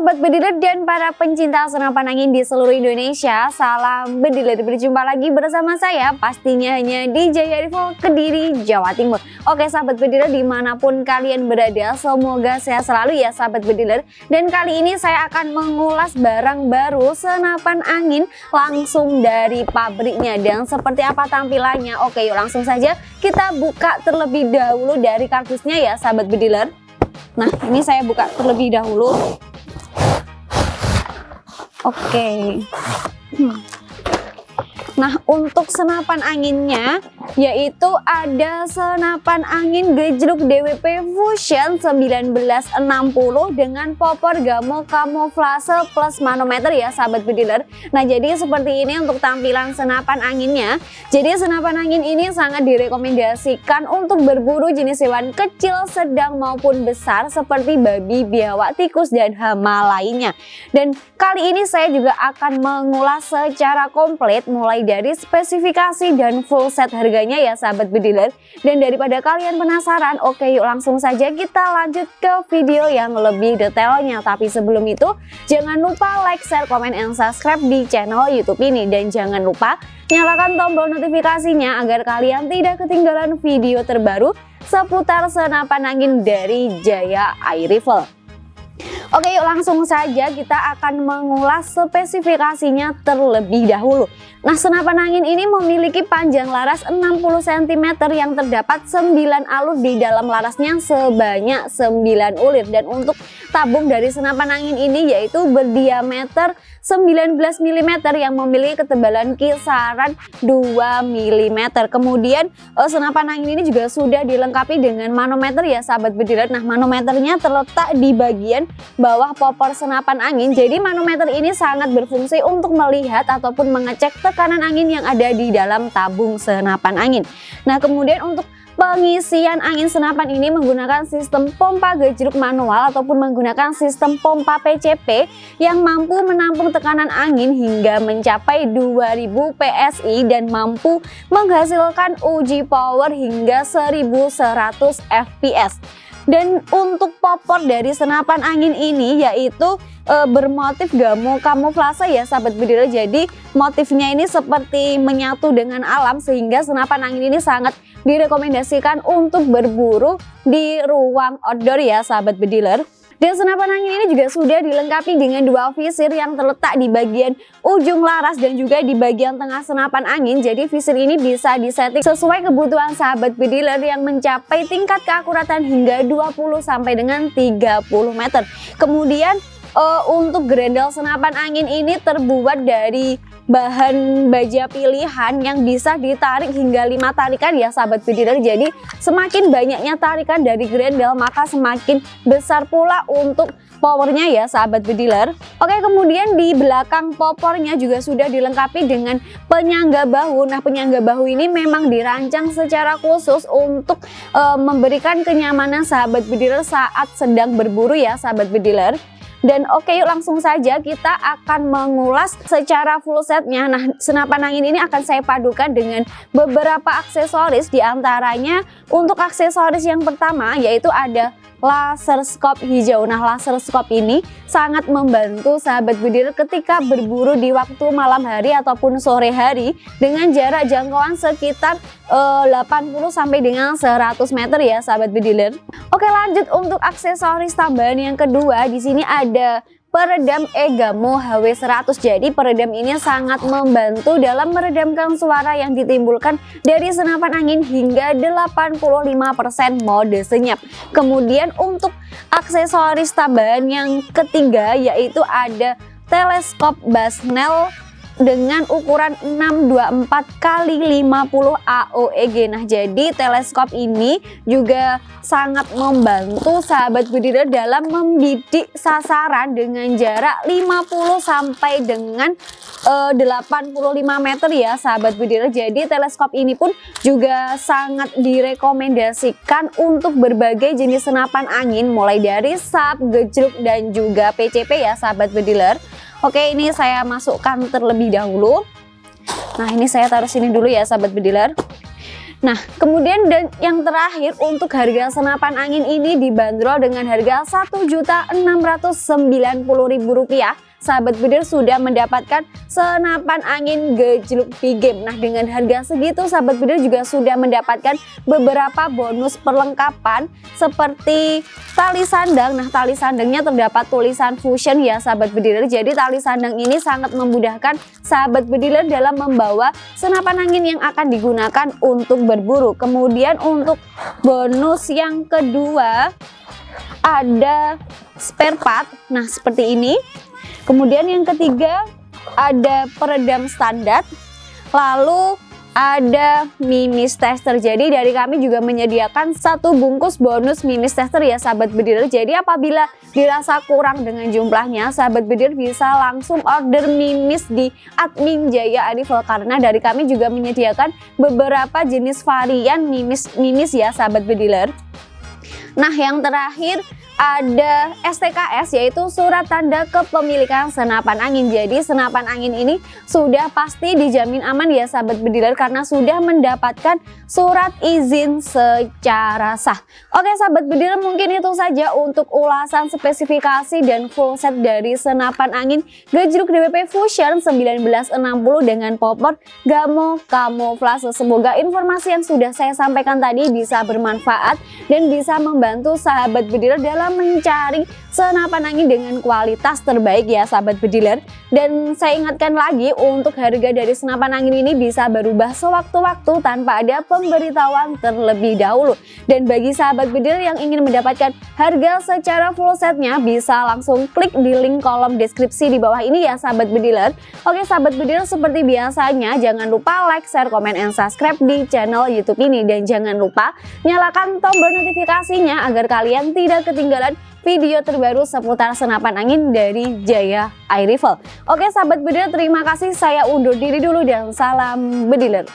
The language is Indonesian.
Sobat Bediler dan para pencinta senapan angin di seluruh Indonesia Salam Bediler, berjumpa lagi bersama saya pastinya hanya di Jaya Rival Kediri, Jawa Timur. Oke sahabat Bediler di mana pun kalian berada semoga sehat selalu ya sahabat Bediler. Dan kali ini saya akan mengulas barang baru senapan angin langsung dari pabriknya. Dan seperti apa tampilannya? Oke yuk langsung saja kita buka terlebih dahulu dari kardusnya ya sahabat Bediler. Nah ini saya buka terlebih dahulu Oke. Okay. Hmm. Nah untuk senapan anginnya yaitu ada senapan angin gejruk DWP Fusion 1960 dengan popor gamo kamuflase plus manometer ya sahabat bediler Nah jadi seperti ini untuk tampilan senapan anginnya. Jadi senapan angin ini sangat direkomendasikan untuk berburu jenis hewan kecil, sedang maupun besar seperti babi, biawak, tikus, dan hama lainnya. Dan kali ini saya juga akan mengulas secara komplit mulai dari spesifikasi dan full set harganya ya sahabat bediler. Dan daripada kalian penasaran oke yuk langsung saja kita lanjut ke video yang lebih detailnya. Tapi sebelum itu jangan lupa like, share, komen, dan subscribe di channel youtube ini. Dan jangan lupa nyalakan tombol notifikasinya agar kalian tidak ketinggalan video terbaru seputar senapan angin dari Jaya Air Rifle Oke yuk langsung saja kita akan mengulas spesifikasinya terlebih dahulu. Nah senapan angin ini memiliki panjang laras 60 cm yang terdapat 9 alur di dalam larasnya sebanyak 9 ulir. Dan untuk tabung dari senapan angin ini yaitu berdiameter 19 mm yang memiliki ketebalan kisaran 2 mm Kemudian eh, senapan angin ini juga sudah dilengkapi dengan manometer ya sahabat bediler Nah manometernya terletak di bagian bawah popor senapan angin. Jadi manometer ini sangat berfungsi untuk melihat ataupun mengecek tekanan angin yang ada di dalam tabung senapan angin. Nah kemudian untuk pengisian angin senapan ini menggunakan sistem pompa gejruk manual ataupun menggunakan sistem pompa PCP yang mampu menampung tekanan angin hingga mencapai 2000 PSI dan mampu menghasilkan uji power hingga 1100 fps. Dan untuk popor dari senapan angin ini yaitu e, bermotif gamu kamuflase ya sahabat bediler. Jadi motifnya ini seperti menyatu dengan alam sehingga senapan angin ini sangat direkomendasikan untuk berburu di ruang outdoor ya sahabat bediler. Dan senapan angin ini juga sudah dilengkapi dengan dua visir yang terletak di bagian ujung laras dan juga di bagian tengah senapan angin. Jadi visir ini bisa disetting sesuai kebutuhan sahabat bediler yang mencapai tingkat keakuratan hingga 20 sampai dengan 30 meter. Kemudian uh, untuk grendel senapan angin ini terbuat dari bahan baja pilihan yang bisa ditarik hingga lima tarikan ya sahabat bediler jadi semakin banyaknya tarikan dari grendel maka semakin besar pula untuk powernya ya sahabat bediler oke kemudian di belakang popornya juga sudah dilengkapi dengan penyangga bahu. Nah penyangga bahu ini memang dirancang secara khusus untuk e, memberikan kenyamanan sahabat bediler saat sedang berburu ya sahabat bediler dan oke yuk langsung saja kita akan mengulas secara full setnya. Nah senapan angin ini akan saya padukan dengan beberapa aksesoris di antaranya untuk aksesoris yang pertama yaitu ada laser scope hijau. Nah, laser scope ini sangat membantu sahabat bediler ketika berburu di waktu malam hari ataupun sore hari dengan jarak jangkauan sekitar eh, 80 sampai dengan 100 meter ya sahabat bediler. Oke, lanjut untuk aksesoris tambahan yang kedua. Di sini ada peredam Egamo HW100. Jadi peredam ini sangat membantu dalam meredamkan suara yang ditimbulkan dari senapan angin hingga 85% mode senyap. Kemudian untuk aksesoris tambahan yang ketiga yaitu ada teleskop Basnel dengan ukuran 624 kali 50 AOEG. Nah, jadi teleskop ini juga sangat membantu sahabat bediler dalam membidik sasaran dengan jarak 50 sampai dengan uh, eh, 85 meter ya sahabat bediler. Jadi teleskop ini pun juga sangat direkomendasikan untuk berbagai jenis senapan angin mulai dari sap, gejruk dan juga PCP ya sahabat bediler. Oke ini saya masukkan terlebih dahulu. Nah ini saya taruh sini dulu ya sahabat bediler Nah, kemudian dan yang terakhir untuk harga senapan angin ini dibanderol dengan harga Rp1.690.000 sahabat bedir sudah mendapatkan senapan angin gejluk game. Nah dengan harga segitu sahabat bedir juga sudah mendapatkan beberapa bonus perlengkapan seperti tali sandang. Nah tali sandangnya terdapat tulisan fusion ya sahabat bedir. Jadi tali sandang ini sangat memudahkan sahabat bedir dalam membawa senapan angin yang akan digunakan untuk berburu. Kemudian untuk bonus yang kedua ada spare part. Nah seperti ini Kemudian yang ketiga ada peredam standar, lalu ada mimis tester. Jadi dari kami juga menyediakan satu bungkus bonus mimis tester ya sahabat bediler. Jadi apabila dirasa kurang dengan jumlahnya, sahabat bediler bisa langsung order mimis di admin Jaya Arifel karena dari kami juga menyediakan beberapa jenis varian mimis mimis ya sahabat bediler. Nah yang terakhir ada STKS yaitu surat tanda kepemilikan senapan angin. Jadi senapan angin ini sudah pasti dijamin aman ya sahabat bediler karena sudah mendapatkan surat izin secara sah. Oke sahabat bediler mungkin itu saja untuk ulasan spesifikasi dan full set dari senapan angin gejruk DWP Fusion 1960 dengan popor Gamo Camouflage. Semoga informasi yang sudah saya sampaikan tadi bisa bermanfaat dan bisa membantu sahabat bediler dalam mencari senapan angin dengan kualitas terbaik ya sahabat bediler. Dan saya ingatkan lagi untuk harga dari senapan angin ini bisa berubah sewaktu-waktu tanpa ada pemberitahuan terlebih dahulu. Dan bagi sahabat bediler yang ingin mendapatkan harga secara full setnya bisa langsung klik di link kolom deskripsi di bawah ini ya sahabat bediler. Oke sahabat bediler seperti biasanya jangan lupa like, share, komen, and subscribe di channel youtube ini. Dan jangan lupa nyalakan tombol notifikasinya agar kalian tidak ketinggalan ketinggalan video terbaru seputar senapan angin dari Jaya Air Rifle. Oke sahabat bediler terima kasih saya undur diri dulu dan salam bediler.